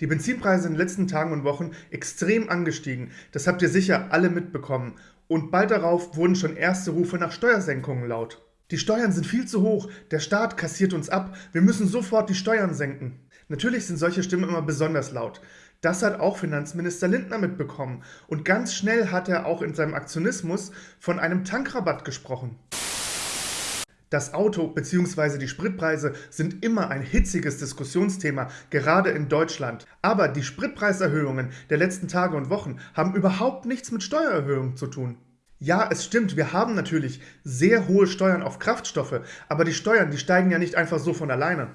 Die Benzinpreise in den letzten Tagen und Wochen extrem angestiegen. Das habt ihr sicher alle mitbekommen. Und bald darauf wurden schon erste Rufe nach Steuersenkungen laut. Die Steuern sind viel zu hoch, der Staat kassiert uns ab, wir müssen sofort die Steuern senken. Natürlich sind solche Stimmen immer besonders laut. Das hat auch Finanzminister Lindner mitbekommen. Und ganz schnell hat er auch in seinem Aktionismus von einem Tankrabatt gesprochen. Das Auto bzw. die Spritpreise sind immer ein hitziges Diskussionsthema, gerade in Deutschland. Aber die Spritpreiserhöhungen der letzten Tage und Wochen haben überhaupt nichts mit Steuererhöhungen zu tun. Ja, es stimmt, wir haben natürlich sehr hohe Steuern auf Kraftstoffe, aber die Steuern, die steigen ja nicht einfach so von alleine.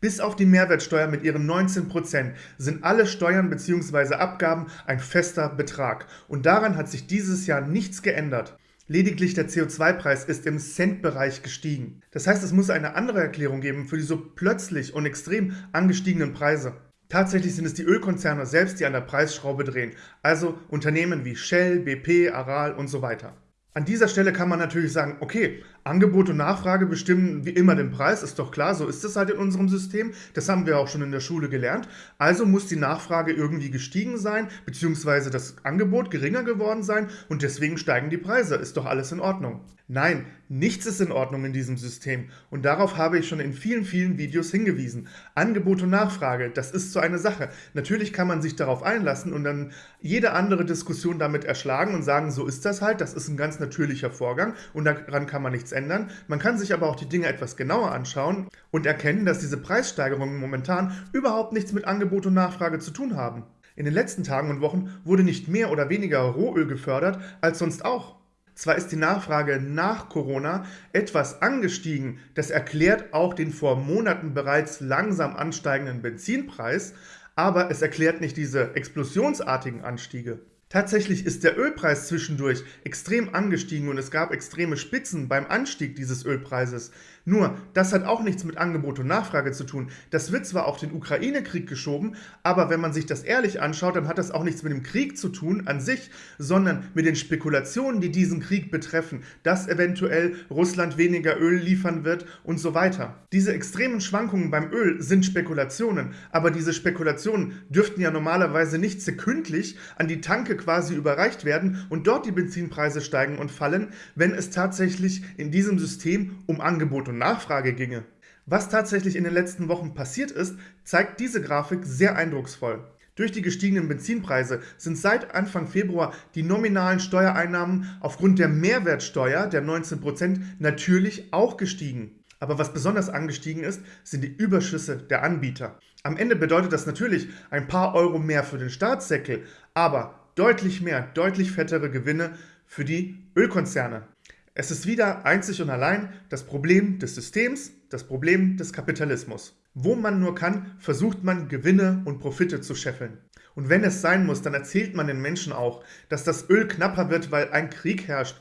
Bis auf die Mehrwertsteuer mit ihren 19% sind alle Steuern bzw. Abgaben ein fester Betrag. Und daran hat sich dieses Jahr nichts geändert. Lediglich der CO2-Preis ist im Cent-Bereich gestiegen. Das heißt, es muss eine andere Erklärung geben für die so plötzlich und extrem angestiegenen Preise. Tatsächlich sind es die Ölkonzerne selbst, die an der Preisschraube drehen, also Unternehmen wie Shell, BP, Aral und so weiter. An dieser Stelle kann man natürlich sagen, okay, Angebot und Nachfrage bestimmen wie immer den Preis, ist doch klar, so ist es halt in unserem System. Das haben wir auch schon in der Schule gelernt. Also muss die Nachfrage irgendwie gestiegen sein, beziehungsweise das Angebot geringer geworden sein und deswegen steigen die Preise. Ist doch alles in Ordnung. Nein, nichts ist in Ordnung in diesem System und darauf habe ich schon in vielen, vielen Videos hingewiesen. Angebot und Nachfrage, das ist so eine Sache. Natürlich kann man sich darauf einlassen und dann jede andere Diskussion damit erschlagen und sagen, so ist das halt, das ist ein ganz natürlicher Vorgang und daran kann man nichts ändern. Man kann sich aber auch die Dinge etwas genauer anschauen und erkennen, dass diese Preissteigerungen momentan überhaupt nichts mit Angebot und Nachfrage zu tun haben. In den letzten Tagen und Wochen wurde nicht mehr oder weniger Rohöl gefördert als sonst auch. Zwar ist die Nachfrage nach Corona etwas angestiegen, das erklärt auch den vor Monaten bereits langsam ansteigenden Benzinpreis, aber es erklärt nicht diese explosionsartigen Anstiege. Tatsächlich ist der Ölpreis zwischendurch extrem angestiegen und es gab extreme Spitzen beim Anstieg dieses Ölpreises. Nur, das hat auch nichts mit Angebot und Nachfrage zu tun. Das wird zwar auf den Ukraine-Krieg geschoben, aber wenn man sich das ehrlich anschaut, dann hat das auch nichts mit dem Krieg zu tun an sich, sondern mit den Spekulationen, die diesen Krieg betreffen, dass eventuell Russland weniger Öl liefern wird und so weiter. Diese extremen Schwankungen beim Öl sind Spekulationen, aber diese Spekulationen dürften ja normalerweise nicht sekündlich an die Tanke quasi überreicht werden und dort die Benzinpreise steigen und fallen, wenn es tatsächlich in diesem System um Angebot und Nachfrage ginge. Was tatsächlich in den letzten Wochen passiert ist, zeigt diese Grafik sehr eindrucksvoll. Durch die gestiegenen Benzinpreise sind seit Anfang Februar die nominalen Steuereinnahmen aufgrund der Mehrwertsteuer der 19% natürlich auch gestiegen. Aber was besonders angestiegen ist, sind die Überschüsse der Anbieter. Am Ende bedeutet das natürlich ein paar Euro mehr für den Staatssäckel, aber deutlich mehr, deutlich fettere Gewinne für die Ölkonzerne. Es ist wieder einzig und allein das Problem des Systems, das Problem des Kapitalismus. Wo man nur kann, versucht man Gewinne und Profite zu scheffeln. Und wenn es sein muss, dann erzählt man den Menschen auch, dass das Öl knapper wird, weil ein Krieg herrscht.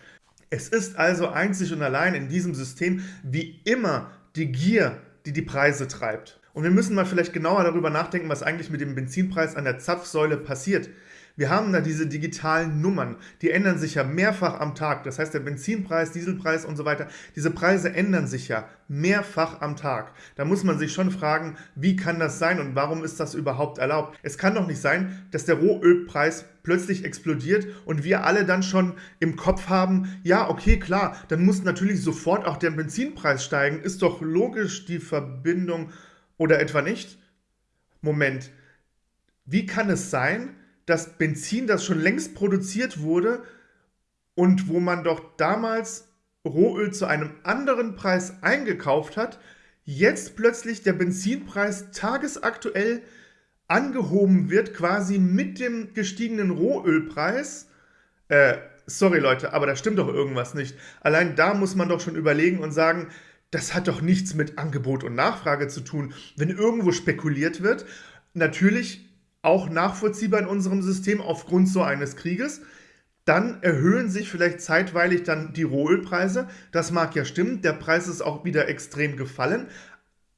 Es ist also einzig und allein in diesem System wie immer die Gier, die die Preise treibt. Und wir müssen mal vielleicht genauer darüber nachdenken, was eigentlich mit dem Benzinpreis an der Zapfsäule passiert. Wir haben da diese digitalen Nummern, die ändern sich ja mehrfach am Tag. Das heißt, der Benzinpreis, Dieselpreis und so weiter, diese Preise ändern sich ja mehrfach am Tag. Da muss man sich schon fragen, wie kann das sein und warum ist das überhaupt erlaubt? Es kann doch nicht sein, dass der Rohölpreis plötzlich explodiert und wir alle dann schon im Kopf haben, ja, okay, klar, dann muss natürlich sofort auch der Benzinpreis steigen. Ist doch logisch die Verbindung oder etwa nicht? Moment, wie kann es sein, das Benzin, das schon längst produziert wurde und wo man doch damals Rohöl zu einem anderen Preis eingekauft hat, jetzt plötzlich der Benzinpreis tagesaktuell angehoben wird, quasi mit dem gestiegenen Rohölpreis. Äh, sorry Leute, aber da stimmt doch irgendwas nicht. Allein da muss man doch schon überlegen und sagen, das hat doch nichts mit Angebot und Nachfrage zu tun. Wenn irgendwo spekuliert wird, natürlich auch nachvollziehbar in unserem System aufgrund so eines Krieges. Dann erhöhen sich vielleicht zeitweilig dann die Rohölpreise. Das mag ja stimmen. Der Preis ist auch wieder extrem gefallen.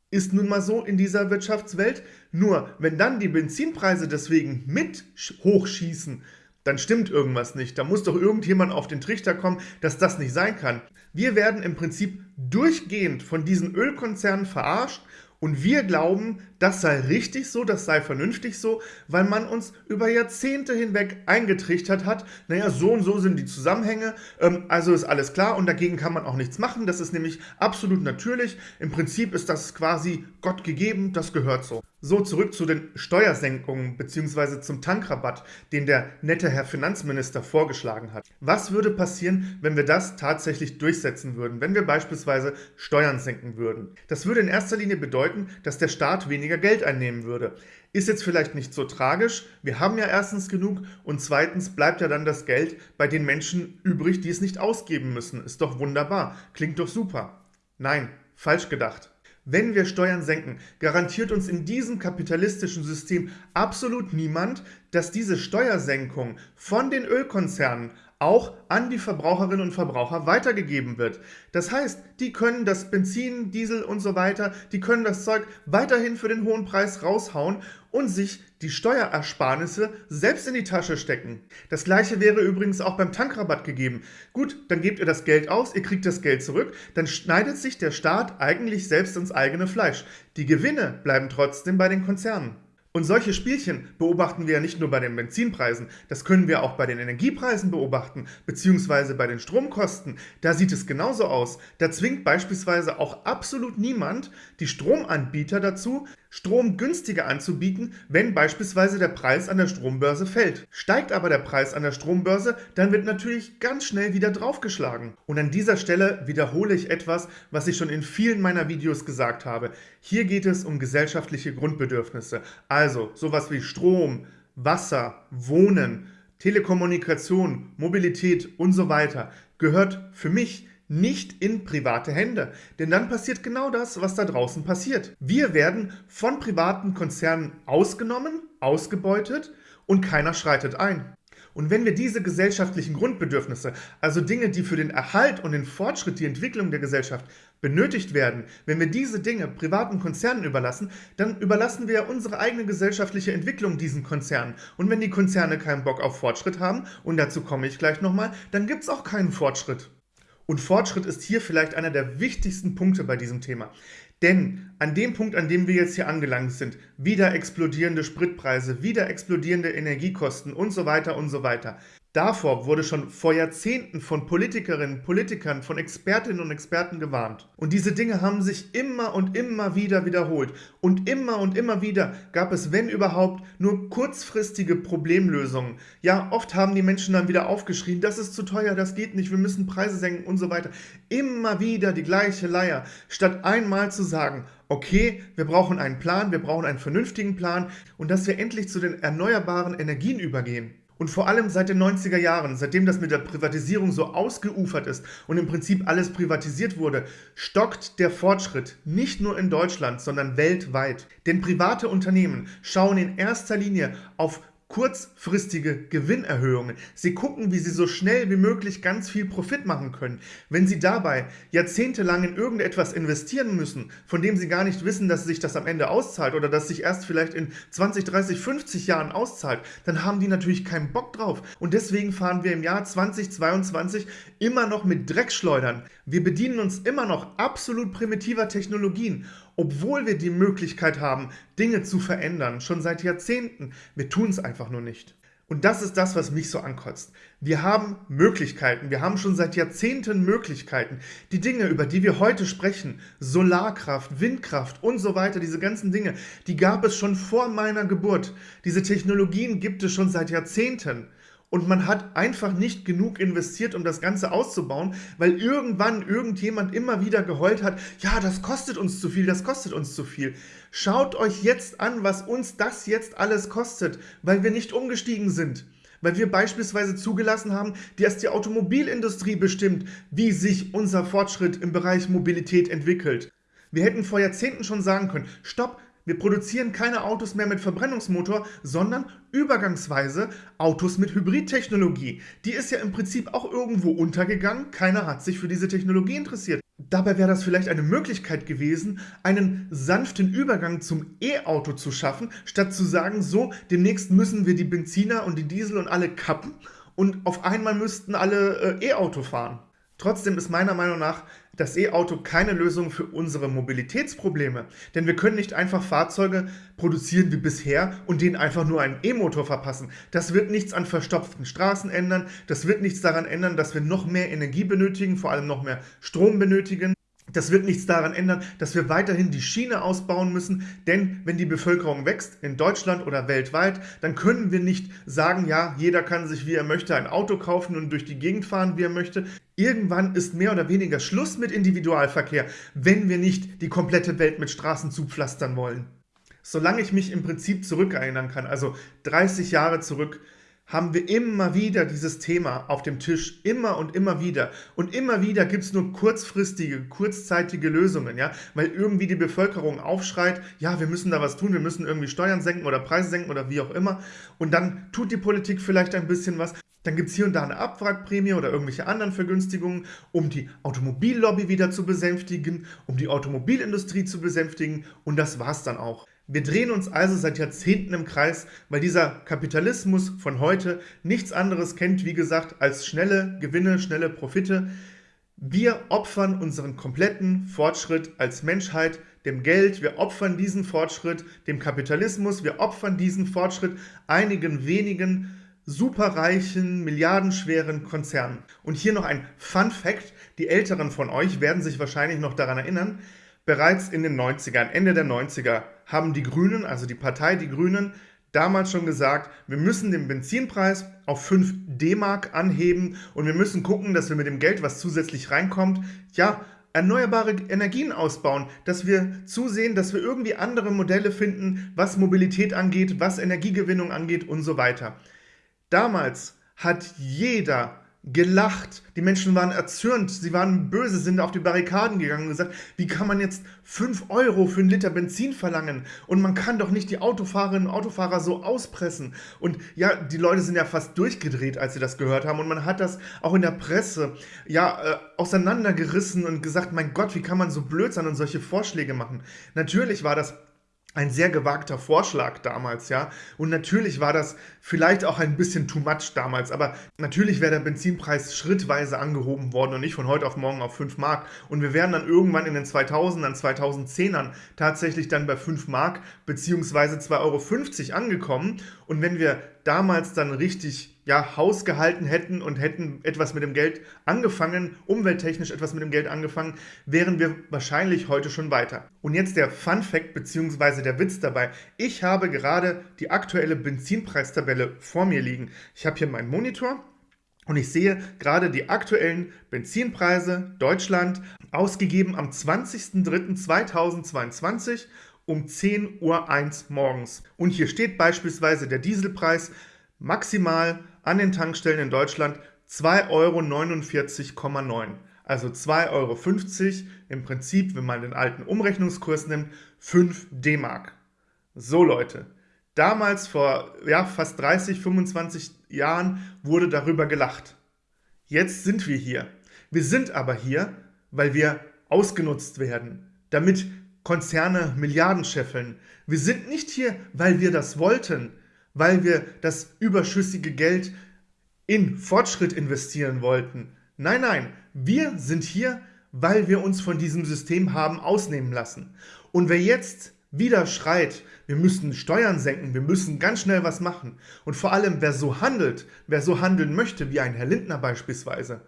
Ist nun mal so in dieser Wirtschaftswelt. Nur, wenn dann die Benzinpreise deswegen mit hochschießen, dann stimmt irgendwas nicht. Da muss doch irgendjemand auf den Trichter kommen, dass das nicht sein kann. Wir werden im Prinzip durchgehend von diesen Ölkonzernen verarscht und wir glauben, das sei richtig so, das sei vernünftig so, weil man uns über Jahrzehnte hinweg eingetrichtert hat, naja, so und so sind die Zusammenhänge, ähm, also ist alles klar und dagegen kann man auch nichts machen, das ist nämlich absolut natürlich, im Prinzip ist das quasi Gott gegeben, das gehört so. So, zurück zu den Steuersenkungen bzw. zum Tankrabatt, den der nette Herr Finanzminister vorgeschlagen hat. Was würde passieren, wenn wir das tatsächlich durchsetzen würden, wenn wir beispielsweise Steuern senken würden? Das würde in erster Linie bedeuten, dass der Staat weniger Geld einnehmen würde. Ist jetzt vielleicht nicht so tragisch, wir haben ja erstens genug und zweitens bleibt ja dann das Geld bei den Menschen übrig, die es nicht ausgeben müssen. Ist doch wunderbar, klingt doch super. Nein, falsch gedacht. Wenn wir Steuern senken, garantiert uns in diesem kapitalistischen System absolut niemand, dass diese Steuersenkung von den Ölkonzernen auch an die Verbraucherinnen und Verbraucher weitergegeben wird. Das heißt, die können das Benzin, Diesel und so weiter, die können das Zeug weiterhin für den hohen Preis raushauen und sich die Steuerersparnisse selbst in die Tasche stecken. Das gleiche wäre übrigens auch beim Tankrabatt gegeben. Gut, dann gebt ihr das Geld aus, ihr kriegt das Geld zurück, dann schneidet sich der Staat eigentlich selbst ins eigene Fleisch. Die Gewinne bleiben trotzdem bei den Konzernen. Und solche Spielchen beobachten wir ja nicht nur bei den Benzinpreisen, das können wir auch bei den Energiepreisen beobachten, beziehungsweise bei den Stromkosten. Da sieht es genauso aus. Da zwingt beispielsweise auch absolut niemand die Stromanbieter dazu, Strom günstiger anzubieten, wenn beispielsweise der Preis an der Strombörse fällt. Steigt aber der Preis an der Strombörse, dann wird natürlich ganz schnell wieder draufgeschlagen. Und an dieser Stelle wiederhole ich etwas, was ich schon in vielen meiner Videos gesagt habe. Hier geht es um gesellschaftliche Grundbedürfnisse, also sowas wie Strom, Wasser, Wohnen, Telekommunikation, Mobilität und so weiter gehört für mich nicht in private Hände. Denn dann passiert genau das, was da draußen passiert. Wir werden von privaten Konzernen ausgenommen, ausgebeutet und keiner schreitet ein. Und wenn wir diese gesellschaftlichen Grundbedürfnisse, also Dinge, die für den Erhalt und den Fortschritt, die Entwicklung der Gesellschaft benötigt werden, wenn wir diese Dinge privaten Konzernen überlassen, dann überlassen wir unsere eigene gesellschaftliche Entwicklung diesen Konzernen. Und wenn die Konzerne keinen Bock auf Fortschritt haben, und dazu komme ich gleich nochmal, dann gibt es auch keinen Fortschritt. Und Fortschritt ist hier vielleicht einer der wichtigsten Punkte bei diesem Thema. Denn an dem Punkt, an dem wir jetzt hier angelangt sind, wieder explodierende Spritpreise, wieder explodierende Energiekosten und so weiter und so weiter, Davor wurde schon vor Jahrzehnten von Politikerinnen, Politikern, von Expertinnen und Experten gewarnt. Und diese Dinge haben sich immer und immer wieder wiederholt. Und immer und immer wieder gab es, wenn überhaupt, nur kurzfristige Problemlösungen. Ja, oft haben die Menschen dann wieder aufgeschrien, das ist zu teuer, das geht nicht, wir müssen Preise senken und so weiter. Immer wieder die gleiche Leier, statt einmal zu sagen, okay, wir brauchen einen Plan, wir brauchen einen vernünftigen Plan und dass wir endlich zu den erneuerbaren Energien übergehen. Und vor allem seit den 90er Jahren, seitdem das mit der Privatisierung so ausgeufert ist und im Prinzip alles privatisiert wurde, stockt der Fortschritt nicht nur in Deutschland, sondern weltweit. Denn private Unternehmen schauen in erster Linie auf kurzfristige Gewinnerhöhungen. Sie gucken, wie sie so schnell wie möglich ganz viel Profit machen können. Wenn sie dabei jahrzehntelang in irgendetwas investieren müssen, von dem sie gar nicht wissen, dass sich das am Ende auszahlt oder dass sich erst vielleicht in 20, 30, 50 Jahren auszahlt, dann haben die natürlich keinen Bock drauf. Und deswegen fahren wir im Jahr 2022 immer noch mit Dreckschleudern. Wir bedienen uns immer noch absolut primitiver Technologien obwohl wir die Möglichkeit haben, Dinge zu verändern, schon seit Jahrzehnten. Wir tun es einfach nur nicht. Und das ist das, was mich so ankotzt. Wir haben Möglichkeiten, wir haben schon seit Jahrzehnten Möglichkeiten. Die Dinge, über die wir heute sprechen, Solarkraft, Windkraft und so weiter, diese ganzen Dinge, die gab es schon vor meiner Geburt. Diese Technologien gibt es schon seit Jahrzehnten und man hat einfach nicht genug investiert, um das Ganze auszubauen, weil irgendwann irgendjemand immer wieder geheult hat, ja, das kostet uns zu viel, das kostet uns zu viel. Schaut euch jetzt an, was uns das jetzt alles kostet, weil wir nicht umgestiegen sind. Weil wir beispielsweise zugelassen haben, dass die Automobilindustrie bestimmt, wie sich unser Fortschritt im Bereich Mobilität entwickelt. Wir hätten vor Jahrzehnten schon sagen können, stopp, wir produzieren keine Autos mehr mit Verbrennungsmotor, sondern übergangsweise Autos mit Hybridtechnologie. Die ist ja im Prinzip auch irgendwo untergegangen. Keiner hat sich für diese Technologie interessiert. Dabei wäre das vielleicht eine Möglichkeit gewesen, einen sanften Übergang zum E-Auto zu schaffen, statt zu sagen, so, demnächst müssen wir die Benziner und die Diesel und alle kappen und auf einmal müssten alle äh, E-Auto fahren. Trotzdem ist meiner Meinung nach das E-Auto keine Lösung für unsere Mobilitätsprobleme. Denn wir können nicht einfach Fahrzeuge produzieren wie bisher und denen einfach nur einen E-Motor verpassen. Das wird nichts an verstopften Straßen ändern. Das wird nichts daran ändern, dass wir noch mehr Energie benötigen, vor allem noch mehr Strom benötigen. Das wird nichts daran ändern, dass wir weiterhin die Schiene ausbauen müssen, denn wenn die Bevölkerung wächst, in Deutschland oder weltweit, dann können wir nicht sagen, ja, jeder kann sich, wie er möchte, ein Auto kaufen und durch die Gegend fahren, wie er möchte. Irgendwann ist mehr oder weniger Schluss mit Individualverkehr, wenn wir nicht die komplette Welt mit Straßen zupflastern wollen. Solange ich mich im Prinzip zurückerinnern kann, also 30 Jahre zurück, haben wir immer wieder dieses Thema auf dem Tisch, immer und immer wieder. Und immer wieder gibt es nur kurzfristige, kurzzeitige Lösungen, ja, weil irgendwie die Bevölkerung aufschreit, ja, wir müssen da was tun, wir müssen irgendwie Steuern senken oder Preise senken oder wie auch immer. Und dann tut die Politik vielleicht ein bisschen was. Dann gibt es hier und da eine Abwrackprämie oder irgendwelche anderen Vergünstigungen, um die Automobillobby wieder zu besänftigen, um die Automobilindustrie zu besänftigen und das war's dann auch. Wir drehen uns also seit Jahrzehnten im Kreis, weil dieser Kapitalismus von heute nichts anderes kennt, wie gesagt, als schnelle Gewinne, schnelle Profite. Wir opfern unseren kompletten Fortschritt als Menschheit dem Geld, wir opfern diesen Fortschritt dem Kapitalismus, wir opfern diesen Fortschritt einigen wenigen superreichen, milliardenschweren Konzernen. Und hier noch ein Fun Fact, die Älteren von euch werden sich wahrscheinlich noch daran erinnern, Bereits in den 90ern, Ende der 90er, haben die Grünen, also die Partei Die Grünen, damals schon gesagt, wir müssen den Benzinpreis auf 5 D-Mark anheben und wir müssen gucken, dass wir mit dem Geld, was zusätzlich reinkommt, ja, erneuerbare Energien ausbauen, dass wir zusehen, dass wir irgendwie andere Modelle finden, was Mobilität angeht, was Energiegewinnung angeht und so weiter. Damals hat jeder gelacht. Die Menschen waren erzürnt, sie waren böse, sind auf die Barrikaden gegangen und gesagt, wie kann man jetzt 5 Euro für einen Liter Benzin verlangen? Und man kann doch nicht die Autofahrerinnen und Autofahrer so auspressen. Und ja, die Leute sind ja fast durchgedreht, als sie das gehört haben. Und man hat das auch in der Presse ja äh, auseinandergerissen und gesagt, mein Gott, wie kann man so blöd sein und solche Vorschläge machen? Natürlich war das ein sehr gewagter Vorschlag damals, ja. Und natürlich war das vielleicht auch ein bisschen too much damals, aber natürlich wäre der Benzinpreis schrittweise angehoben worden und nicht von heute auf morgen auf 5 Mark. Und wir wären dann irgendwann in den 2000ern, 2010ern tatsächlich dann bei 5 Mark beziehungsweise 2,50 Euro angekommen. Und wenn wir damals dann richtig ja, Haus gehalten hätten und hätten etwas mit dem Geld angefangen, umwelttechnisch etwas mit dem Geld angefangen, wären wir wahrscheinlich heute schon weiter. Und jetzt der Fun Fact bzw. der Witz dabei. Ich habe gerade die aktuelle Benzinpreistabelle vor mir liegen. Ich habe hier meinen Monitor und ich sehe gerade die aktuellen Benzinpreise Deutschland ausgegeben am 20.03.2022 um 10.01 Uhr morgens. Und hier steht beispielsweise der Dieselpreis maximal an den Tankstellen in Deutschland 2,49,9 Euro. Also 2,50 Euro im Prinzip, wenn man den alten Umrechnungskurs nimmt, 5 D-Mark. So Leute, damals vor ja, fast 30, 25 Jahren wurde darüber gelacht. Jetzt sind wir hier. Wir sind aber hier, weil wir ausgenutzt werden, damit Konzerne Milliarden scheffeln. Wir sind nicht hier, weil wir das wollten, weil wir das überschüssige Geld in Fortschritt investieren wollten. Nein, nein, wir sind hier, weil wir uns von diesem System haben ausnehmen lassen. Und wer jetzt wieder schreit, wir müssen Steuern senken, wir müssen ganz schnell was machen. Und vor allem, wer so handelt, wer so handeln möchte, wie ein Herr Lindner beispielsweise,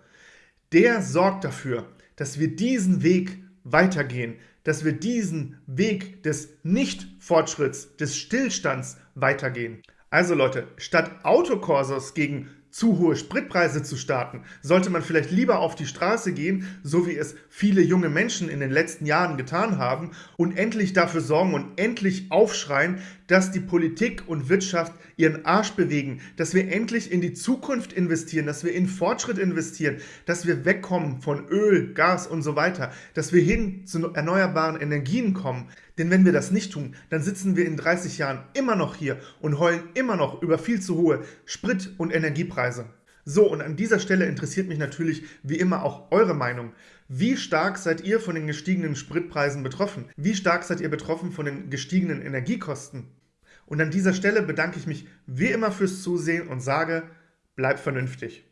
der sorgt dafür, dass wir diesen Weg weitergehen, dass wir diesen Weg des Nicht-Fortschritts, des Stillstands weitergehen. Also Leute, statt Autokorsos gegen zu hohe Spritpreise zu starten, sollte man vielleicht lieber auf die Straße gehen, so wie es viele junge Menschen in den letzten Jahren getan haben, und endlich dafür sorgen und endlich aufschreien, dass die Politik und Wirtschaft ihren Arsch bewegen, dass wir endlich in die Zukunft investieren, dass wir in Fortschritt investieren, dass wir wegkommen von Öl, Gas und so weiter, dass wir hin zu erneuerbaren Energien kommen. Denn wenn wir das nicht tun, dann sitzen wir in 30 Jahren immer noch hier und heulen immer noch über viel zu hohe Sprit- und Energiepreise. So, und an dieser Stelle interessiert mich natürlich wie immer auch eure Meinung. Wie stark seid ihr von den gestiegenen Spritpreisen betroffen? Wie stark seid ihr betroffen von den gestiegenen Energiekosten? Und an dieser Stelle bedanke ich mich wie immer fürs Zusehen und sage, bleibt vernünftig.